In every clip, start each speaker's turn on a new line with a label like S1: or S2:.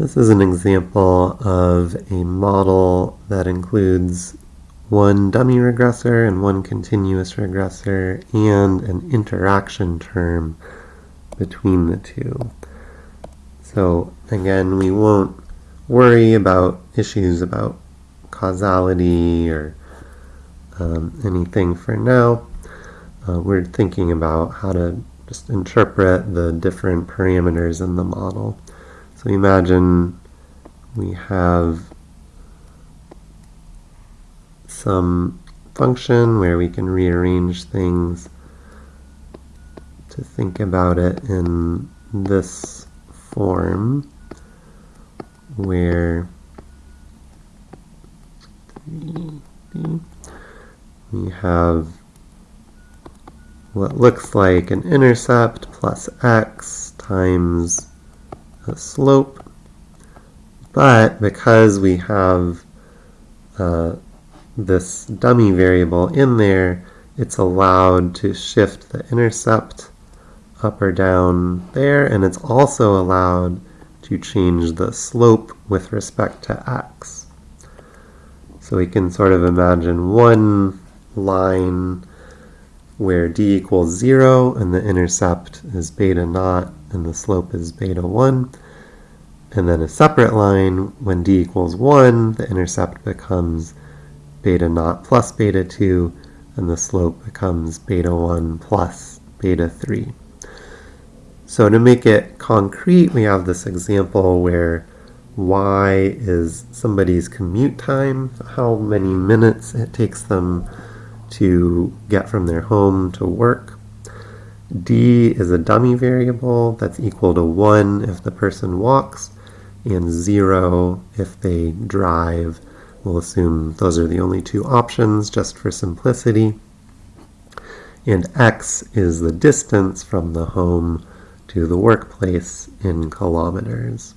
S1: This is an example of a model that includes one dummy regressor and one continuous regressor and an interaction term between the two. So again, we won't worry about issues about causality or um, anything for now. Uh, we're thinking about how to just interpret the different parameters in the model. So imagine we have some function where we can rearrange things to think about it in this form where we have what looks like an intercept plus x times a slope. But because we have uh, this dummy variable in there, it's allowed to shift the intercept up or down there, and it's also allowed to change the slope with respect to x. So we can sort of imagine one line where d equals 0 and the intercept is beta naught and the slope is beta 1. And then a separate line, when d equals 1, the intercept becomes beta naught plus beta 2, and the slope becomes beta 1 plus beta 3. So to make it concrete, we have this example where y is somebody's commute time, how many minutes it takes them to get from their home to work. D is a dummy variable that's equal to 1 if the person walks, and 0 if they drive. We'll assume those are the only two options just for simplicity. And x is the distance from the home to the workplace in kilometers.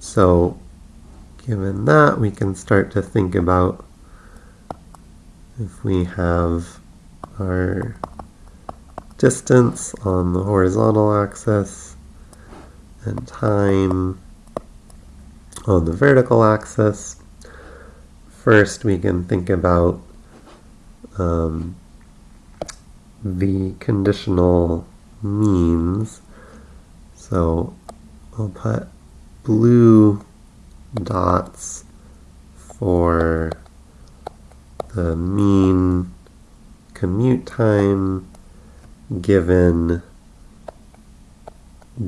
S1: So given that, we can start to think about if we have our distance on the horizontal axis and time on the vertical axis. First, we can think about um, the conditional means. So I'll put blue dots for the mean commute time given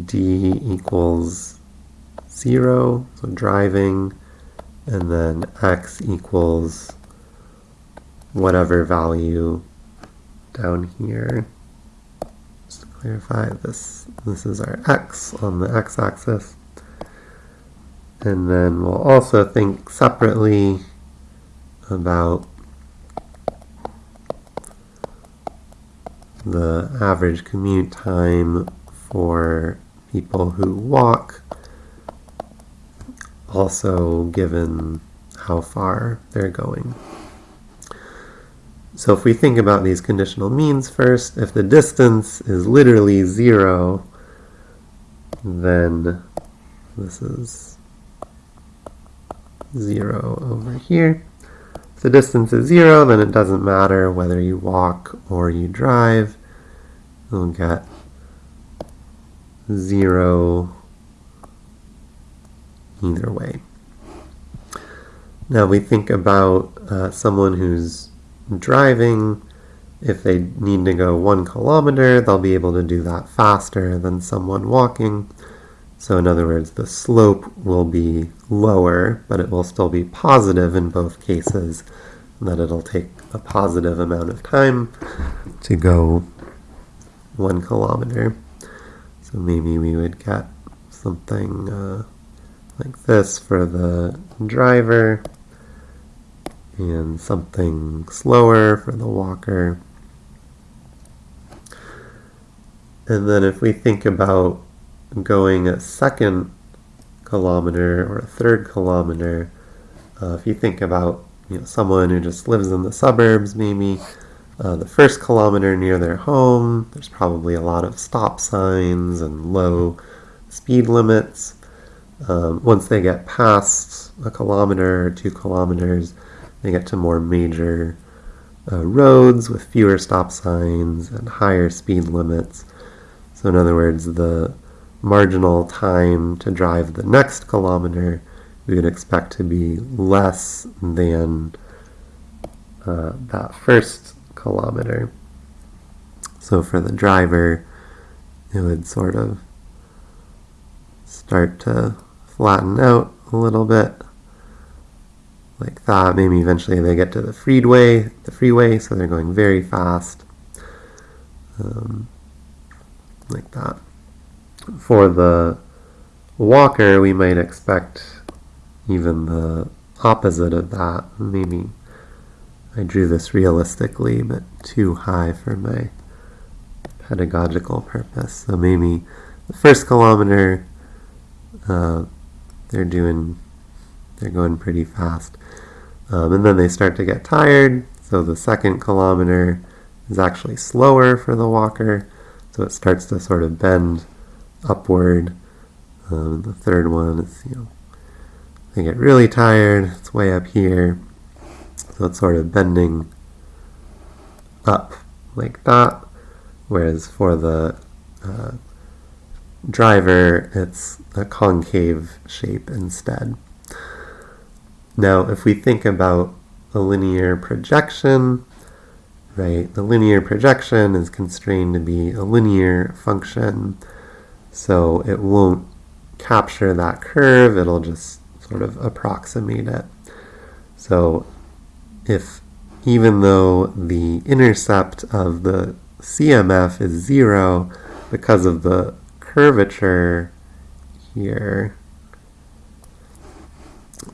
S1: d equals 0, so driving, and then x equals whatever value down here. Just to clarify, this, this is our x on the x-axis. And then we'll also think separately about the average commute time for people who walk, also given how far they're going. So if we think about these conditional means first, if the distance is literally zero, then this is zero over here. If the distance is zero, then it doesn't matter whether you walk or you drive. You'll get zero either way. Now we think about uh, someone who's driving. If they need to go one kilometer, they'll be able to do that faster than someone walking. So in other words, the slope will be lower, but it will still be positive in both cases, and that it'll take a positive amount of time to go one kilometer. So maybe we would get something uh, like this for the driver, and something slower for the walker. And then if we think about going a second kilometer or a third kilometer, uh, if you think about you know, someone who just lives in the suburbs, maybe uh, the first kilometer near their home, there's probably a lot of stop signs and low speed limits. Um, once they get past a kilometer or two kilometers, they get to more major uh, roads with fewer stop signs and higher speed limits. So, in other words, the marginal time to drive the next kilometer we would expect to be less than uh, that first kilometer. So for the driver, it would sort of start to flatten out a little bit like that. Maybe eventually they get to the freeway, the freeway, so they're going very fast, um, like that. For the walker, we might expect even the opposite of that. Maybe I drew this realistically, but too high for my pedagogical purpose. So maybe the first kilometer, uh, they're doing, they're going pretty fast. Um, and then they start to get tired, so the second kilometer is actually slower for the walker, so it starts to sort of bend upward. Um, the third one is, you know, they get really tired, it's way up here, so it's sort of bending up like that, whereas for the uh, driver, it's a concave shape instead. Now, if we think about a linear projection, right, the linear projection is constrained to be a linear function, so it won't capture that curve, it'll just sort of approximate it. So if even though the intercept of the CMF is zero because of the curvature here,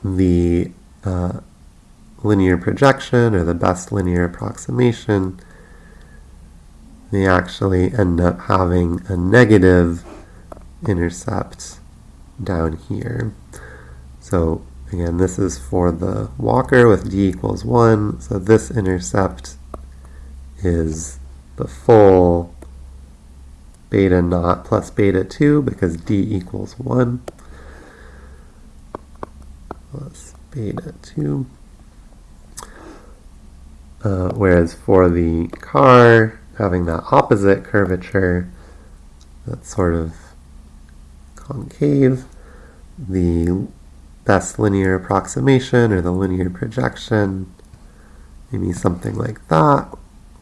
S1: the uh, linear projection or the best linear approximation, they actually end up having a negative intercept down here. So again, this is for the walker with d equals 1. So this intercept is the full beta naught plus beta 2 because d equals 1 plus beta 2. Uh, whereas for the car, having that opposite curvature, that's sort of concave, the best linear approximation or the linear projection, maybe something like that,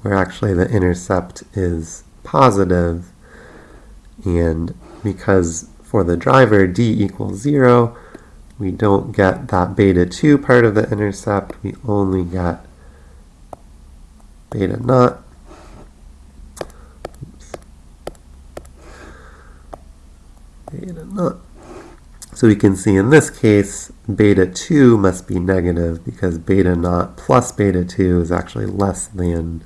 S1: where actually the intercept is positive, and because for the driver d equals 0, we don't get that beta 2 part of the intercept, we only get beta naught. Oops. Beta naught. So we can see in this case, beta 2 must be negative because beta naught plus beta 2 is actually less than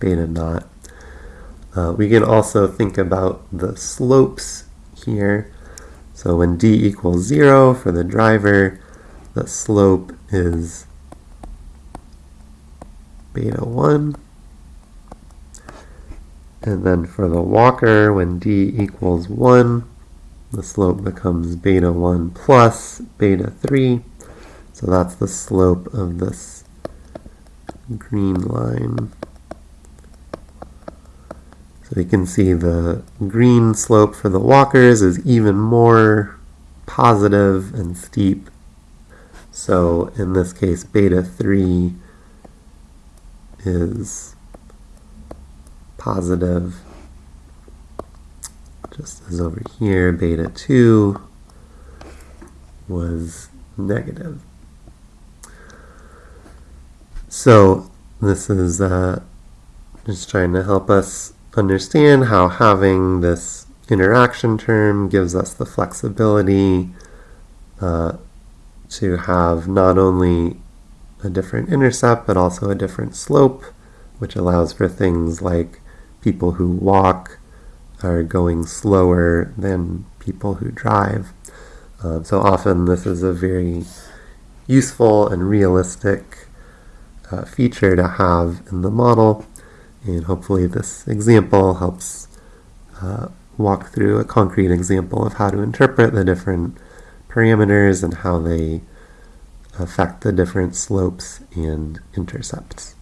S1: beta naught. Uh, we can also think about the slopes here. So when d equals 0 for the driver, the slope is beta 1. And then for the walker, when d equals 1, the slope becomes beta 1 plus beta 3. So that's the slope of this green line. So you can see the green slope for the walkers is even more positive and steep. So in this case, beta 3 is positive, just as over here, beta 2 was negative. So this is uh, just trying to help us understand how having this interaction term gives us the flexibility uh, to have not only a different intercept but also a different slope, which allows for things like people who walk are going slower than people who drive. Uh, so often this is a very useful and realistic uh, feature to have in the model and hopefully this example helps uh, walk through a concrete example of how to interpret the different parameters and how they affect the different slopes and intercepts.